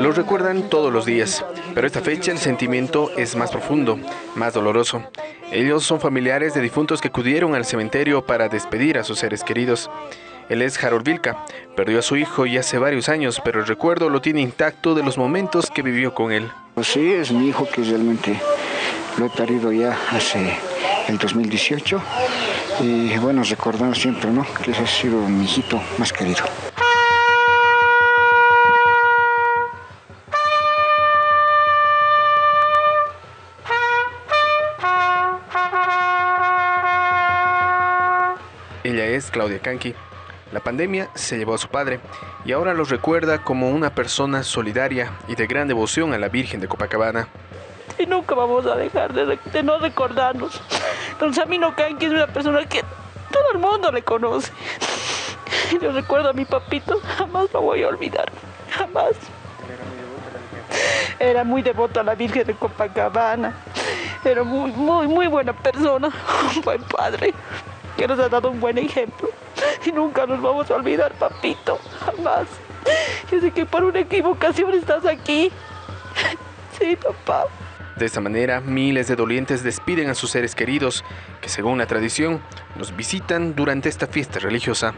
Lo recuerdan todos los días, pero esta fecha el sentimiento es más profundo, más doloroso. Ellos son familiares de difuntos que acudieron al cementerio para despedir a sus seres queridos. Él es Harold Vilca, perdió a su hijo ya hace varios años, pero el recuerdo lo tiene intacto de los momentos que vivió con él. Pues sí, es mi hijo que realmente lo he perdido ya hace el 2018 y bueno, recordando siempre, ¿no? Que ese ha sido mi hijito más querido. Ella es Claudia Kanki. La pandemia se llevó a su padre y ahora lo recuerda como una persona solidaria y de gran devoción a la Virgen de Copacabana. Y nunca vamos a dejar de, de no recordarnos. Don Samino Kanki es una persona que todo el mundo le conoce. Yo recuerdo a mi papito, jamás lo voy a olvidar, jamás. Era muy devoto a la Virgen de Copacabana. Era muy, muy, muy buena persona, un buen padre que nos ha dado un buen ejemplo. Y nunca nos vamos a olvidar, papito, jamás. Yo sé que por una equivocación estás aquí. Sí, papá. De esta manera, miles de dolientes despiden a sus seres queridos, que según la tradición, los visitan durante esta fiesta religiosa.